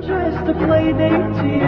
just a play date to you.